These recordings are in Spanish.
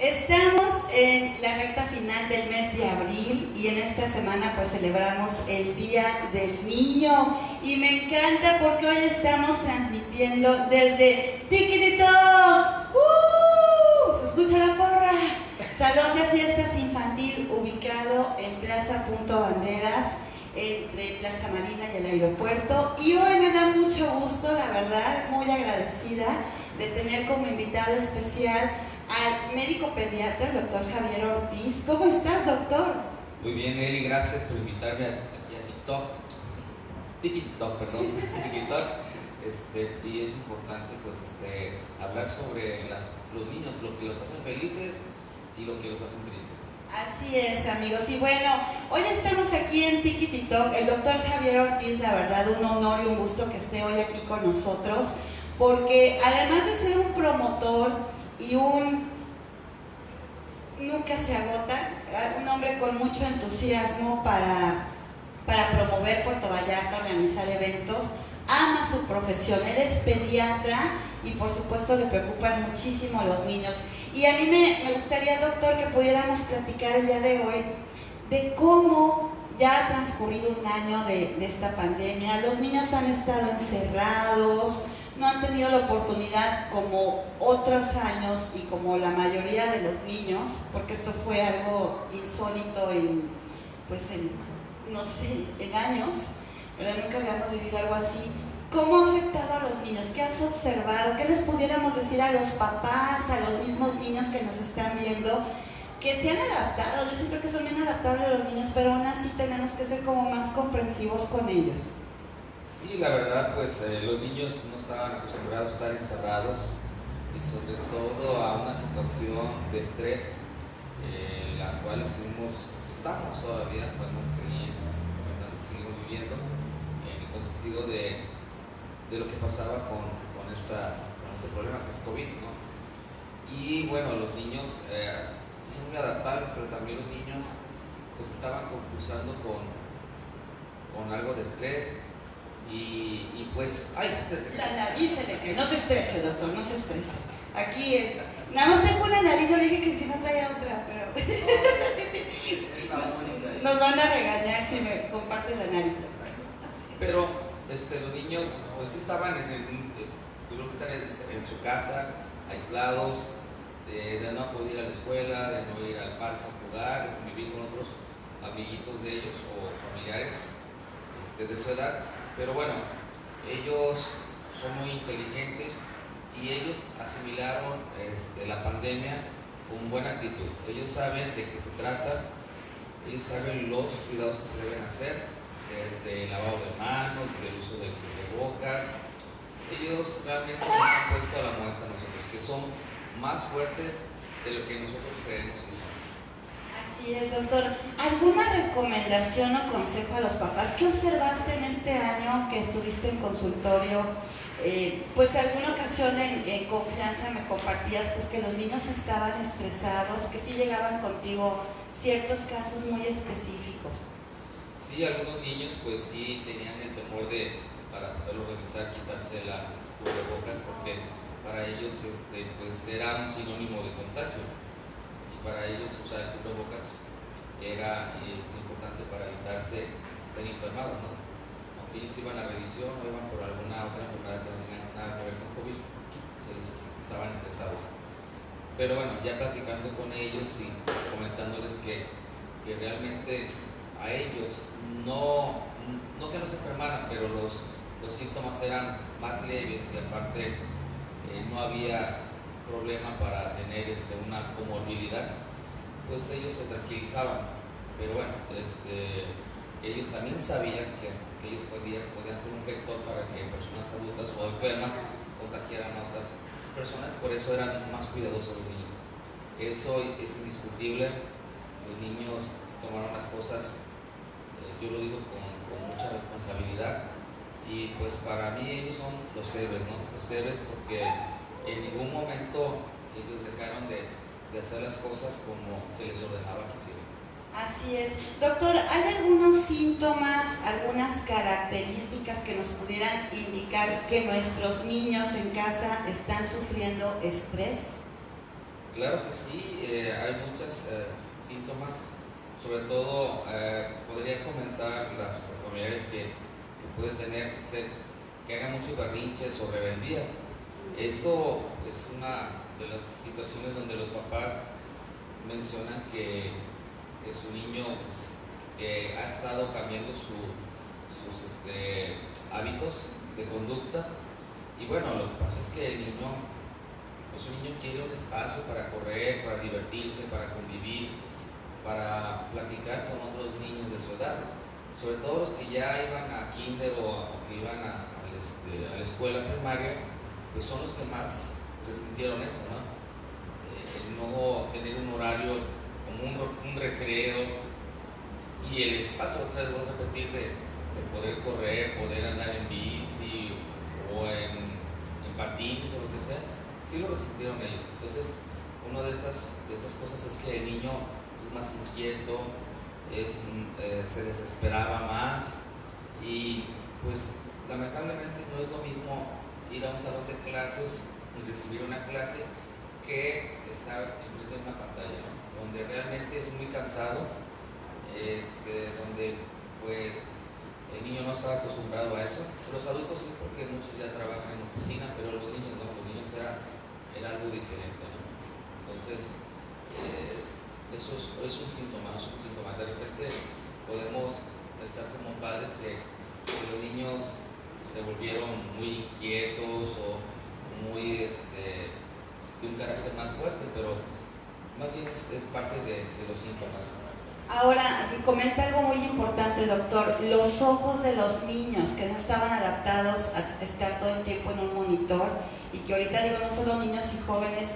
Estamos en la recta final del mes de abril y en esta semana pues celebramos el Día del Niño y me encanta porque hoy estamos transmitiendo desde Tiquitito. ¡Uh! ¿Se escucha la porra? Salón de fiestas infantil ubicado en Plaza Punto Banderas entre Plaza Marina y el aeropuerto y hoy me da mucho gusto, la verdad, muy agradecida de tener como invitado especial al médico pediatra, el doctor Javier Ortiz. ¿Cómo estás, doctor? Muy bien, Eli, gracias por invitarme aquí a TikTok. TikTok, perdón, TikTok. Este, y es importante pues este, hablar sobre los niños, lo que los hacen felices y lo que los hacen tristes. Así es, amigos. Y bueno, hoy estamos aquí en TikTok. El doctor Javier Ortiz, la verdad, un honor y un gusto que esté hoy aquí con nosotros, porque además de ser un promotor, y un nunca se agota, un hombre con mucho entusiasmo para, para promover Puerto Vallarta, organizar eventos, ama su profesión, él es pediatra y por supuesto le preocupan muchísimo a los niños. Y a mí me, gustaría, doctor, que pudiéramos platicar el día de hoy de cómo ya ha transcurrido un año de esta pandemia, los niños han estado encerrados, no han tenido la oportunidad como otros años y como la mayoría de los niños, porque esto fue algo insólito en, pues en, no sé, en años, ¿verdad? Nunca habíamos vivido algo así. ¿Cómo ha afectado a los niños? ¿Qué has observado? ¿Qué les pudiéramos decir a los papás, a los mismos niños que nos están viendo? Que se han adaptado, yo siento que son bien adaptables los niños, pero aún así tenemos que ser como más comprensivos con ellos. Sí, la verdad, pues eh, los niños no estaban acostumbrados a estar encerrados y sobre todo a una situación de estrés, en la cual estuvimos, estamos todavía, podemos seguir, seguimos viviendo, en el sentido de, lo que pasaba con, este problema que es COVID, ¿no? Y bueno, los niños eh, son muy adaptables, pero también los niños pues estaban concursando con, con algo de estrés, y, pues, ay, la nariz se le cae. No se estrese, doctor, no se estrese. Aquí, eh, nada más tengo una nariz, yo le dije que si no traía otra, pero. Nos van a regañar si me comparte la nariz. Pero este, los niños, pues estaban en, el, tuvieron que estar en, su casa, aislados, de, no poder ir a la escuela, de no ir al parque a jugar, de convivir con otros amiguitos de ellos o familiares este, de su edad pero bueno, ellos son muy inteligentes y ellos asimilaron este, la pandemia con buena actitud. Ellos saben de qué se trata, ellos saben los cuidados que se deben hacer, desde el lavado de manos, del uso de bocas. Ellos realmente nos han puesto a la muestra a nosotros, que son más fuertes de lo que nosotros creemos que son. Así es, doctor. ¿Alguna recomendación o consejo a los papás? ¿Qué observaste en este año que estuviste en consultorio? Eh, pues alguna ocasión en, confianza me compartías pues que los niños estaban estresados, que sí llegaban contigo ciertos casos muy específicos. Sí, algunos niños pues sí tenían el temor de, para poderlo revisar, quitarse la cubrebocas porque para ellos este, pues era un sinónimo de contagio para ellos usar el cubrebocas era es importante para evitarse ser enfermados, ¿no? Aunque ellos iban a revisión o iban por alguna otra enfermedad que no tenía nada que ver con COVID, ellos estaban estresados. Pero bueno, ya platicando con ellos y comentándoles que, que realmente a ellos no, no que no se enfermaran, pero los, los síntomas eran más leves y aparte eh, no había problema para tener este, una comorbilidad, pues ellos se tranquilizaban. Pero bueno, este, ellos también sabían que, ellos podían, podían ser un vector para que personas adultas o enfermas contagiaran a otras personas, por eso eran más cuidadosos los niños. Eso es indiscutible, los niños tomaron las cosas, eh, yo lo digo con, con, mucha responsabilidad, y pues para mí ellos son los héroes, ¿no? Los héroes porque en ningún momento ellos dejaron de, hacer las cosas como se les ordenaba que hicieran. Así es. Doctor, ¿hay algunos síntomas, algunas características que nos pudieran indicar que nuestros niños en casa están sufriendo estrés? Claro que sí, eh, hay muchos eh, síntomas, sobre todo eh, podría comentar las familiares que, que pueden tener, que hagan mucho berrinches o rebeldía. Esto es una de las situaciones donde los papás mencionan que, su niño pues, ha estado cambiando su, sus este, hábitos de conducta y bueno, lo que pasa es que el niño pues un niño quiere un espacio para correr, para divertirse, para convivir, para platicar con otros niños de su edad. Sobre todo los que ya iban a kinder o, que iban a, este, a, la escuela primaria, pues son los que más resintieron eso, ¿no? Eh, el no tener un horario como un, recreo y el espacio, otra vez voy a repetir, de, poder correr, poder andar en bici o en, en patines o lo que sea sí lo resintieron ellos. Entonces, una de estas, de estas cosas es que el niño es más inquieto, eh, se desesperaba más y pues lamentablemente no es lo mismo ir a un salón de clases y recibir una clase que estar enfrente de una pantalla, donde realmente es muy cansado, este, donde pues el niño no está acostumbrado a eso. Los adultos sí, porque muchos ya trabajan en oficina, pero los niños no, los niños era era algo diferente. Entonces, eh, eso es, un síntoma, es un síntoma. De repente podemos pensar como padres que, los niños se volvieron muy inquietos o muy este, de un carácter más fuerte, pero más bien es, parte de, de, los síntomas. Ahora, comenta algo muy importante, doctor. Los ojos de los niños que no estaban adaptados a estar todo el tiempo en un monitor y que ahorita digo no solo niños y jóvenes,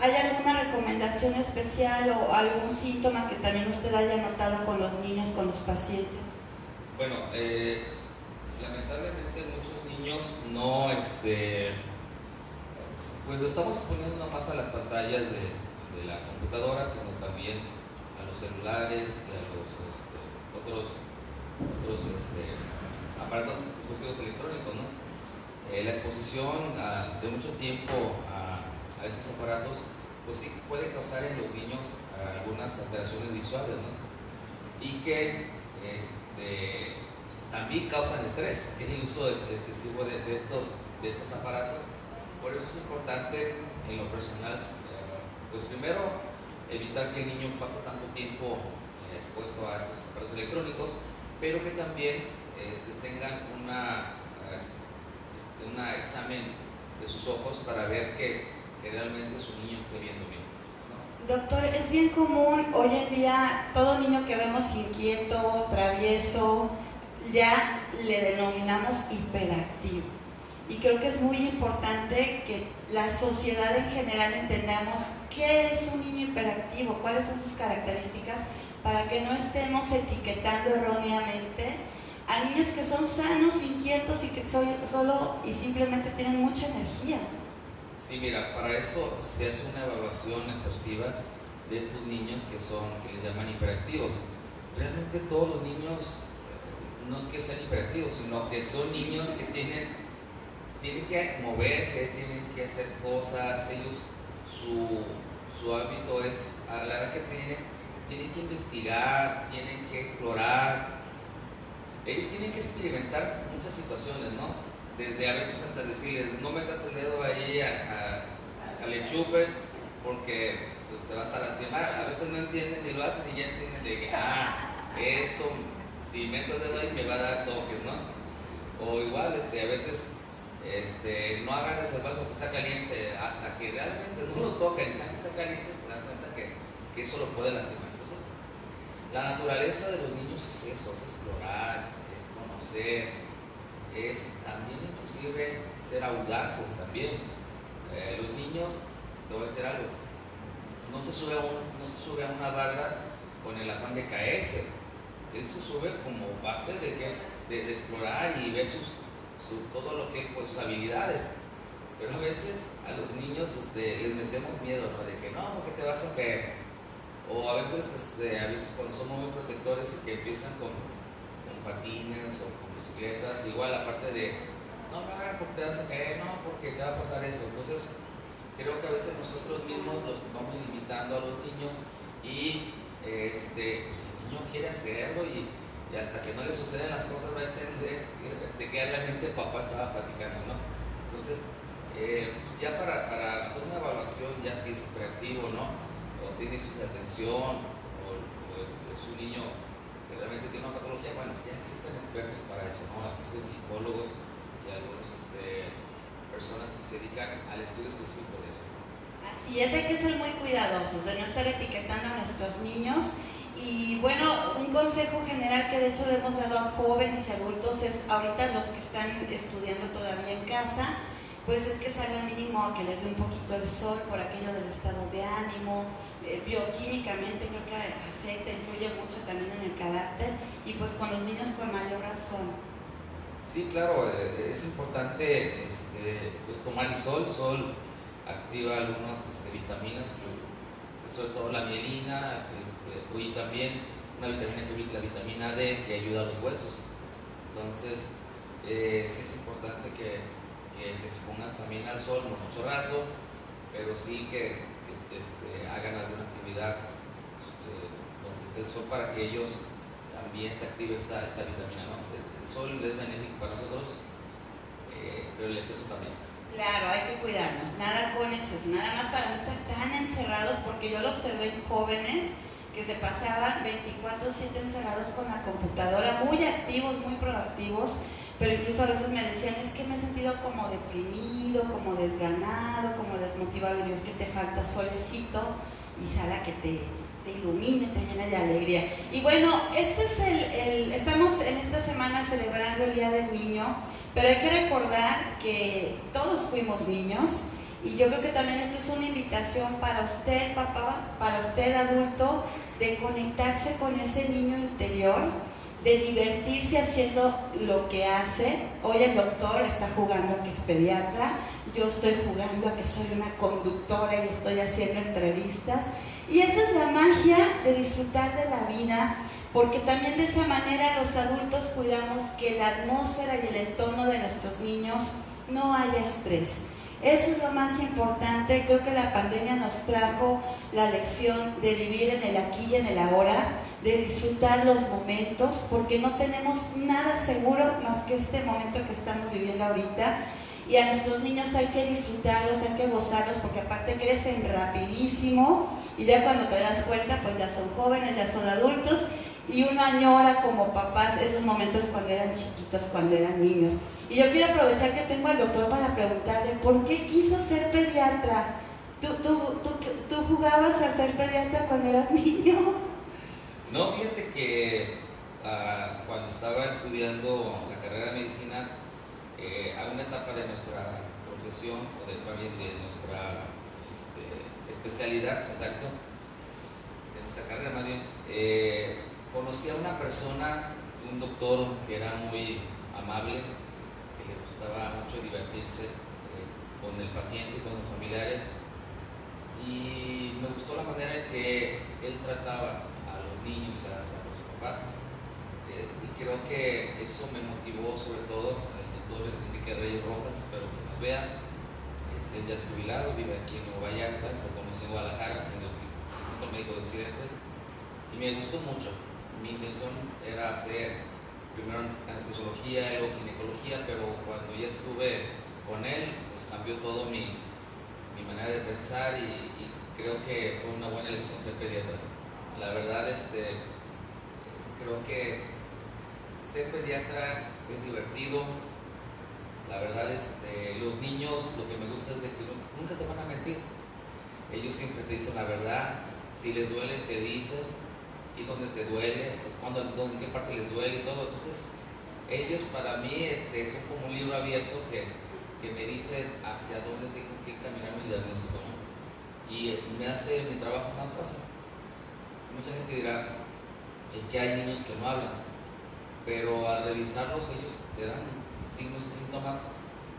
¿hay alguna recomendación especial o algún síntoma que también usted haya notado con los niños, con los pacientes? Bueno, eh, lamentablemente muchos niños no, este, pues lo estamos exponiendo no más a las pantallas de, la computadora, sino también a los celulares y a los este, otros, otros este, aparatos, dispositivos electrónicos, ¿no? Eh, la exposición ah, de mucho tiempo a, estos aparatos, pues sí puede causar en los niños algunas alteraciones visuales, ¿no? Y que este, también causan estrés, el uso excesivo de, estos, de estos aparatos. Por eso es importante en lo personal, eh, pues primero evitar que el niño pase tanto tiempo eh, expuesto a estos aparatos electrónicos, pero que también este, tengan una un examen de sus ojos para ver que, que realmente su niño esté viendo bien. Doctor, es bien común hoy en día todo niño que vemos inquieto, travieso, ya le denominamos hiperactivo. Y creo que es muy importante que la sociedad en general entendamos qué es un niño hiperactivo, cuáles son sus características, para que no estemos etiquetando erróneamente a niños que son sanos, inquietos y que solo y simplemente tienen mucha energía. Sí, mira, para eso se hace una evaluación exhaustiva de estos niños que son, que les llaman hiperactivos. Realmente todos los niños no es que sean hiperactivos, sino que son niños que tienen, tienen que moverse, tienen que hacer cosas, ellos, su, su hábito es, a la edad que tienen, tienen que investigar, tienen que explorar, ellos tienen que experimentar muchas situaciones, ¿no? Desde a veces hasta decirles, no metas el dedo ahí al enchufe porque pues, te vas a lastimar. A veces no entienden y lo hacen y ya entienden de que, ah, esto, si meto el dedo ahí me va a dar toques, ¿no? O igual, este, a veces este, no agarres el vaso que está caliente hasta que realmente no lo toquen y saben que está caliente, se dan cuenta que, que eso lo puede lastimar. Entonces, la naturaleza de los niños es eso, es explorar, es también inclusive ser audaces también. Eh, los niños, te voy a decir algo, no se, sube a no se sube a una barda con el afán de caerse él se sube como parte de, que, de, explorar y ver sus, su, todo que, pues, sus habilidades. Pero a veces a los niños este, les metemos miedo, ¿no? De que no, porque te vas a caer. O a veces, este, a veces cuando somos muy protectores y que empiezan con, con patines o con bicicletas, igual aparte de no, no porque te vas a caer, no, porque te va a pasar eso. Entonces, creo que a veces nosotros mismos los vamos limitando a los niños y este, pues, quiere hacerlo y, hasta que no le suceden las cosas va a entender de qué realmente papá estaba platicando, ¿no? Entonces, eh, ya para, para, hacer una evaluación, ya si es creativo, ¿no? O tiene déficit de atención, o, este, es un niño que realmente tiene una patología, bueno, ya existen expertos para eso, ¿no? Existen psicólogos y algunas este, personas que se dedican al estudio específico de eso. Así es, hay que ser muy cuidadosos de no estar etiquetando a nuestros niños. Y bueno, un consejo general que de hecho le hemos dado a jóvenes y adultos es ahorita los que están estudiando todavía en casa, pues es que salgan mínimo a que les dé un poquito el sol por aquello del estado de ánimo, eh, bioquímicamente creo que afecta, influye mucho también en el carácter y pues con los niños con mayor razón. Sí, claro, eh, es importante este, pues tomar el sol, sol activa algunas este, vitaminas, sobre todo la mielina, y también una vitamina que la vitamina D que ayuda a los huesos. Entonces, eh, sí es importante que se expongan también al sol, no mucho rato, pero sí que, este, hagan alguna actividad eh, donde esté el sol para que ellos también se active esta, esta vitamina. ¿no? El, sol es benéfico para nosotros, eh, pero el exceso también. Claro, hay que cuidarnos, nada con exceso, nada más para no estar tan encerrados, porque yo lo observé en jóvenes que se pasaban 24/7 encerrados con la computadora, muy activos, muy proactivos, pero incluso a veces me decían, es que me he sentido como deprimido, como desganado, como desmotivado, y es que te falta solecito y sala que te, te ilumine, te llene de alegría. Y bueno, este es el, estamos en esta semana celebrando el Día del Niño, pero hay que recordar que todos fuimos niños, y yo creo que también esto es una invitación para usted, papá, para usted, adulto, de conectarse con ese niño interior de divertirse haciendo lo que hace. Hoy el doctor está jugando a que es pediatra, yo estoy jugando a que soy una conductora y estoy haciendo entrevistas. Y esa es la magia de disfrutar de la vida, porque también de esa manera los adultos cuidamos que la atmósfera y el entorno de nuestros niños no haya estrés. Eso es lo más importante. Creo que la pandemia nos trajo la lección de vivir en el aquí y en el ahora de disfrutar los momentos, porque no tenemos nada seguro más que este momento que estamos viviendo ahorita. Y a nuestros niños hay que disfrutarlos, hay que gozarlos, porque aparte crecen rapidísimo y ya cuando te das cuenta, pues ya son jóvenes, ya son adultos y uno añora como papás esos momentos cuando eran chiquitos, cuando eran niños. Y yo quiero aprovechar que tengo al doctor para preguntarle, ¿por qué quiso ser pediatra? ¿Tú, tú, tú, tú jugabas a ser pediatra cuando eras niño? No, fíjate que ah, cuando estaba estudiando la carrera de medicina, eh, a una etapa de nuestra profesión, o de, de nuestra este, especialidad, exacto, de nuestra carrera más bien, eh, conocí a una persona, un doctor que era muy amable, que le gustaba mucho divertirse eh, con el paciente y con los familiares, y me gustó la manera en que él trataba niños, hacia los papás. Eh, y creo que eso me motivó sobre todo el doctor Enrique Reyes Rojas, pero que nos vea, este, ya es jubilado, vive aquí en Nueva Vallarta, lo conocí en Guadalajara, en el Centro Médico de Occidente, y me gustó mucho. Mi intención era hacer primero anestesiología, luego ginecología, pero cuando ya estuve con él, pues cambió todo mi, mi manera de pensar y, y creo que fue una buena elección ser pediatra la verdad, este, creo que ser pediatra es divertido. La verdad, este, los niños, lo que me gusta es que nunca te van a mentir. Ellos siempre te dicen la verdad. Si les duele, te dicen. Y dónde te duele, cuando, en qué parte les duele y todo. Entonces, ellos para mí este, son como un libro abierto que, que me dice hacia dónde tengo que caminar mi diagnóstico. Y me hace mi trabajo más fácil mucha gente dirá, es que hay niños que no hablan, pero al revisarlos ellos te dan signos y síntomas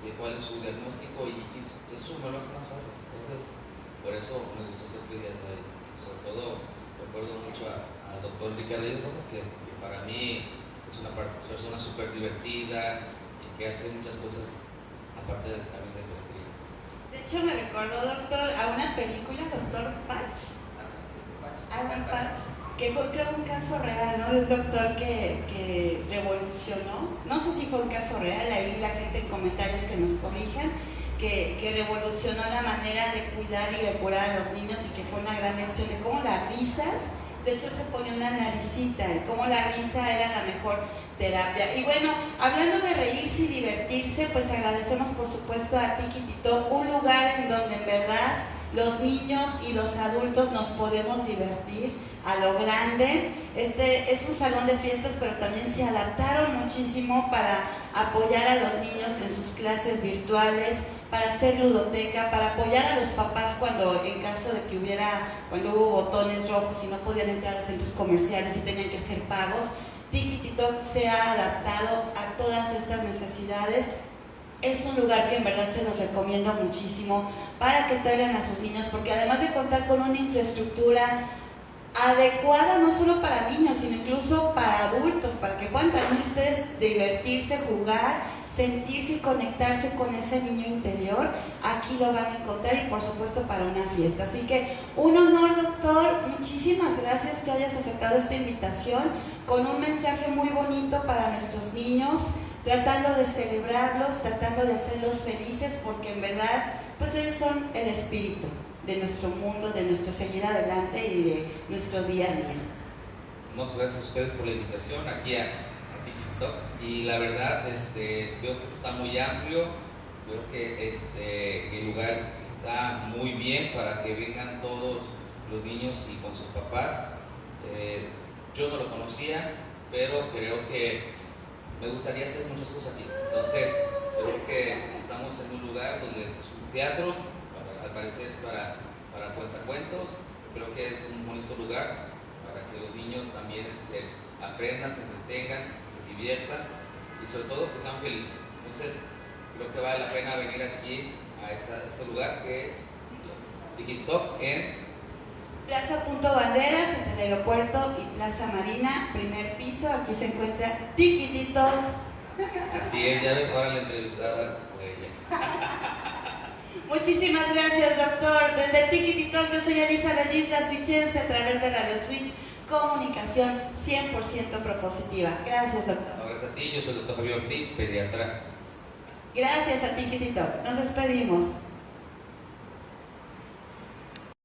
de cuál es su diagnóstico y, eso me lo hace más fácil. Entonces, por eso me gustó ser pediatra y sobre todo recuerdo mucho al doctor Ricardo Rojas que, que, para mí es una persona súper divertida y que hace muchas cosas aparte de, también de pediatría. De hecho, me recordó, doctor, a una película, Doctor Patch, Alan Patch, que fue creo un caso real, ¿no? De un doctor que, que revolucionó, no sé si fue un caso real, ahí la gente en comentarios que nos corrijan, que, que, revolucionó la manera de cuidar y de curar a los niños y que fue una gran lección de cómo las risas, de hecho se pone una naricita, y cómo la risa era la mejor terapia. Y bueno, hablando de reírse y divertirse, pues agradecemos por supuesto a Tito, un lugar en donde en verdad los niños y los adultos nos podemos divertir a lo grande. Este es un salón de fiestas, pero también se adaptaron muchísimo para apoyar a los niños en sus clases virtuales, para hacer ludoteca, para apoyar a los papás cuando en caso de que hubiera, cuando hubo botones rojos y no podían entrar a centros comerciales y tenían que hacer pagos. TikTok se ha adaptado a todas estas necesidades es un lugar que en verdad se los recomiendo muchísimo para que traigan a sus niños, porque además de contar con una infraestructura adecuada no solo para niños, sino incluso para adultos, para que puedan también ustedes divertirse, jugar, sentirse y conectarse con ese niño interior, aquí lo van a encontrar y por supuesto para una fiesta. Así que un honor, doctor, muchísimas gracias que hayas aceptado esta invitación con un mensaje muy bonito para nuestros niños tratando de celebrarlos, tratando de hacerlos felices, porque en verdad, pues ellos son el espíritu de nuestro mundo, de nuestro seguir adelante y de nuestro día a día. No, pues gracias a ustedes por la invitación aquí a, Y la verdad, este, veo que está muy amplio, creo que este, el lugar está muy bien para que vengan todos los niños y con sus papás. Eh, yo no lo conocía, pero creo que me gustaría hacer muchas cosas aquí. Entonces, creo que estamos en un lugar donde es un teatro, al parecer es para, para cuentacuentos, creo que es un bonito lugar para que los niños también este, aprendan, se entretengan, diviertan y sobre todo que sean felices. Entonces, creo que vale la pena venir aquí a, este lugar que es TikTok en Plaza Punto Banderas, entre el aeropuerto y Plaza Marina, primer piso. Aquí se encuentra Tiquitito. Así es, ya ves, ahora la entrevistada Muchísimas gracias, doctor. Desde Tiquitito, yo soy Elizabeth Isla Switchense a través de Radio Switch, comunicación 100% propositiva. Gracias, doctor. gracias a ti, yo soy el doctor Javier Ortiz, pediatra. Gracias a Tiquitito. Nos despedimos.